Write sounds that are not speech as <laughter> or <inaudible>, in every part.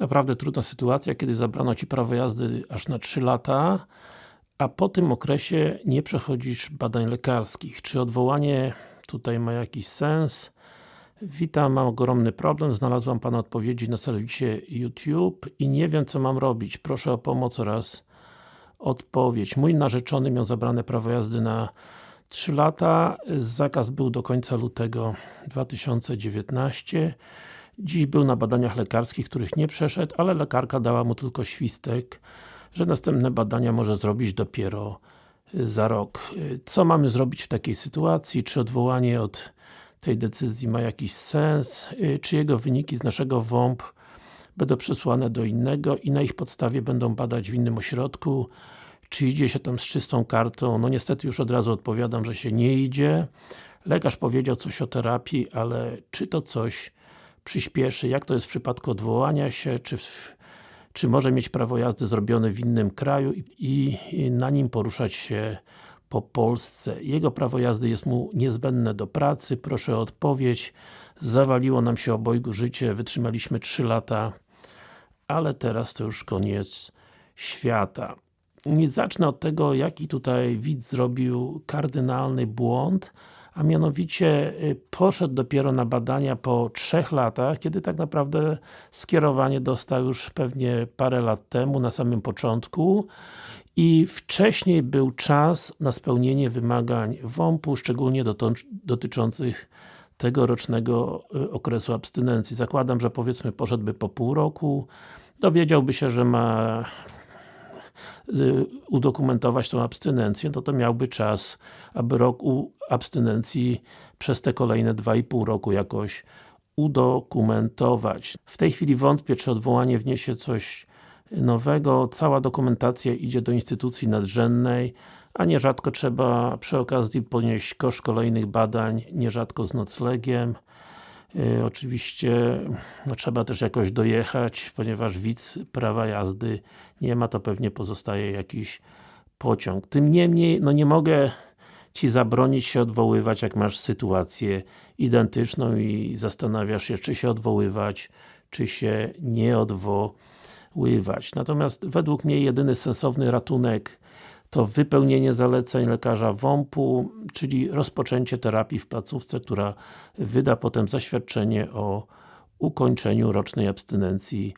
naprawdę trudna sytuacja, kiedy zabrano Ci prawo jazdy aż na 3 lata, a po tym okresie nie przechodzisz badań lekarskich. Czy odwołanie tutaj ma jakiś sens? Witam, mam ogromny problem, znalazłam Pana odpowiedzi na serwisie YouTube i nie wiem co mam robić. Proszę o pomoc oraz odpowiedź. Mój narzeczony miał zabrane prawo jazdy na 3 lata, zakaz był do końca lutego 2019 Dziś był na badaniach lekarskich, których nie przeszedł, ale lekarka dała mu tylko świstek, że następne badania może zrobić dopiero za rok. Co mamy zrobić w takiej sytuacji? Czy odwołanie od tej decyzji ma jakiś sens? Czy jego wyniki z naszego WOMP będą przesłane do innego i na ich podstawie będą badać w innym ośrodku? Czy idzie się tam z czystą kartą? No niestety już od razu odpowiadam, że się nie idzie. Lekarz powiedział coś o terapii, ale czy to coś przyspieszy, jak to jest w przypadku odwołania się, czy, czy może mieć prawo jazdy zrobione w innym kraju i, i na nim poruszać się po Polsce. Jego prawo jazdy jest mu niezbędne do pracy, proszę o odpowiedź. Zawaliło nam się obojgu życie, wytrzymaliśmy 3 lata, ale teraz to już koniec świata. Nie zacznę od tego, jaki tutaj widz zrobił kardynalny błąd, a mianowicie y, poszedł dopiero na badania po trzech latach, kiedy tak naprawdę skierowanie dostał już pewnie parę lat temu, na samym początku i wcześniej był czas na spełnienie wymagań WOMP-u, szczególnie dotyczących tegorocznego y, okresu abstynencji. Zakładam, że powiedzmy poszedłby po pół roku, dowiedziałby się, że ma udokumentować tą abstynencję, no to miałby czas, aby rok abstynencji przez te kolejne 2,5 roku jakoś udokumentować. W tej chwili wątpię, czy odwołanie wniesie coś nowego. Cała dokumentacja idzie do instytucji nadrzędnej, a nierzadko trzeba przy okazji ponieść koszt kolejnych badań, nierzadko z noclegiem. Y, oczywiście no, trzeba też jakoś dojechać, ponieważ widz prawa jazdy nie ma, to pewnie pozostaje jakiś pociąg. Tym niemniej, no nie mogę Ci zabronić się odwoływać, jak masz sytuację identyczną i zastanawiasz się, czy się odwoływać, czy się nie odwoływać. Natomiast według mnie jedyny sensowny ratunek to wypełnienie zaleceń lekarza WOMP-u, czyli rozpoczęcie terapii w placówce, która wyda potem zaświadczenie o ukończeniu rocznej abstynencji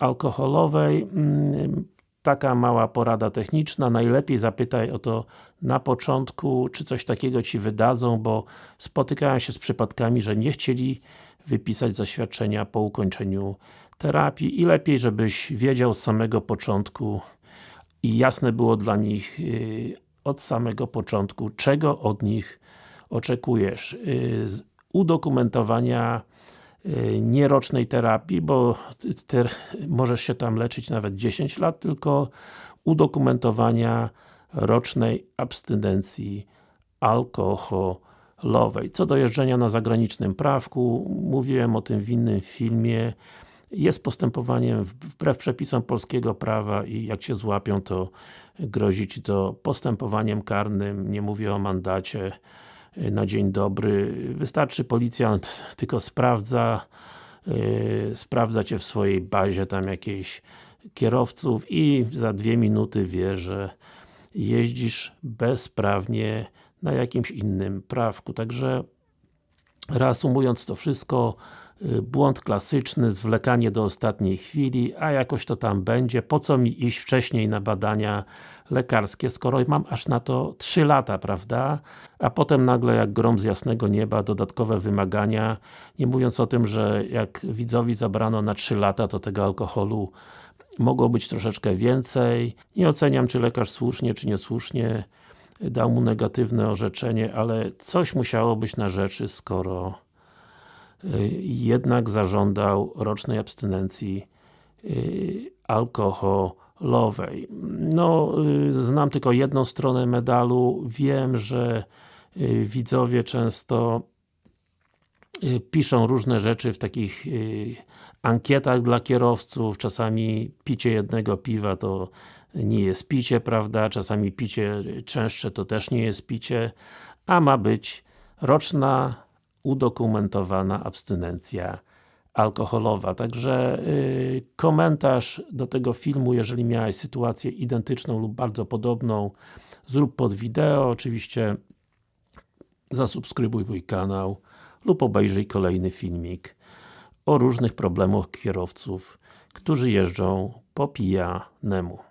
alkoholowej. Mm, taka mała porada techniczna, najlepiej zapytaj o to na początku, czy coś takiego Ci wydadzą, bo spotykałem się z przypadkami, że nie chcieli wypisać zaświadczenia po ukończeniu terapii i lepiej, żebyś wiedział z samego początku, i jasne było dla nich y, od samego początku, czego od nich oczekujesz. Y, udokumentowania y, nierocznej terapii, bo te, możesz się tam leczyć nawet 10 lat, tylko udokumentowania rocznej abstynencji alkoholowej. Co do jeżdżenia na zagranicznym prawku, mówiłem o tym w innym filmie, jest postępowaniem wbrew przepisom polskiego prawa i jak się złapią to grozi Ci to postępowaniem karnym, nie mówię o mandacie y, na dzień dobry. Wystarczy policjant <laughs> tylko sprawdza yy, sprawdza Cię w swojej bazie tam jakiejś kierowców i za dwie minuty wie, że jeździsz bezprawnie na jakimś innym prawku. Także reasumując to wszystko, Y, błąd klasyczny, zwlekanie do ostatniej chwili, a jakoś to tam będzie, po co mi iść wcześniej na badania lekarskie, skoro mam aż na to 3 lata, prawda? A potem nagle jak grom z jasnego nieba, dodatkowe wymagania, nie mówiąc o tym, że jak widzowi zabrano na 3 lata, to tego alkoholu mogło być troszeczkę więcej. Nie oceniam, czy lekarz słusznie, czy niesłusznie dał mu negatywne orzeczenie, ale coś musiało być na rzeczy, skoro jednak zażądał rocznej abstynencji y, alkoholowej. No, y, znam tylko jedną stronę medalu, wiem, że widzowie często piszą różne rzeczy w takich ankietach dla kierowców, czasami picie jednego piwa to nie jest picie, prawda, czasami picie częstsze to też nie jest picie, a ma być roczna udokumentowana abstynencja alkoholowa. Także yy, komentarz do tego filmu, jeżeli miałeś sytuację identyczną lub bardzo podobną, zrób pod wideo, oczywiście zasubskrybuj mój kanał lub obejrzyj kolejny filmik o różnych problemach kierowców, którzy jeżdżą po pijanemu.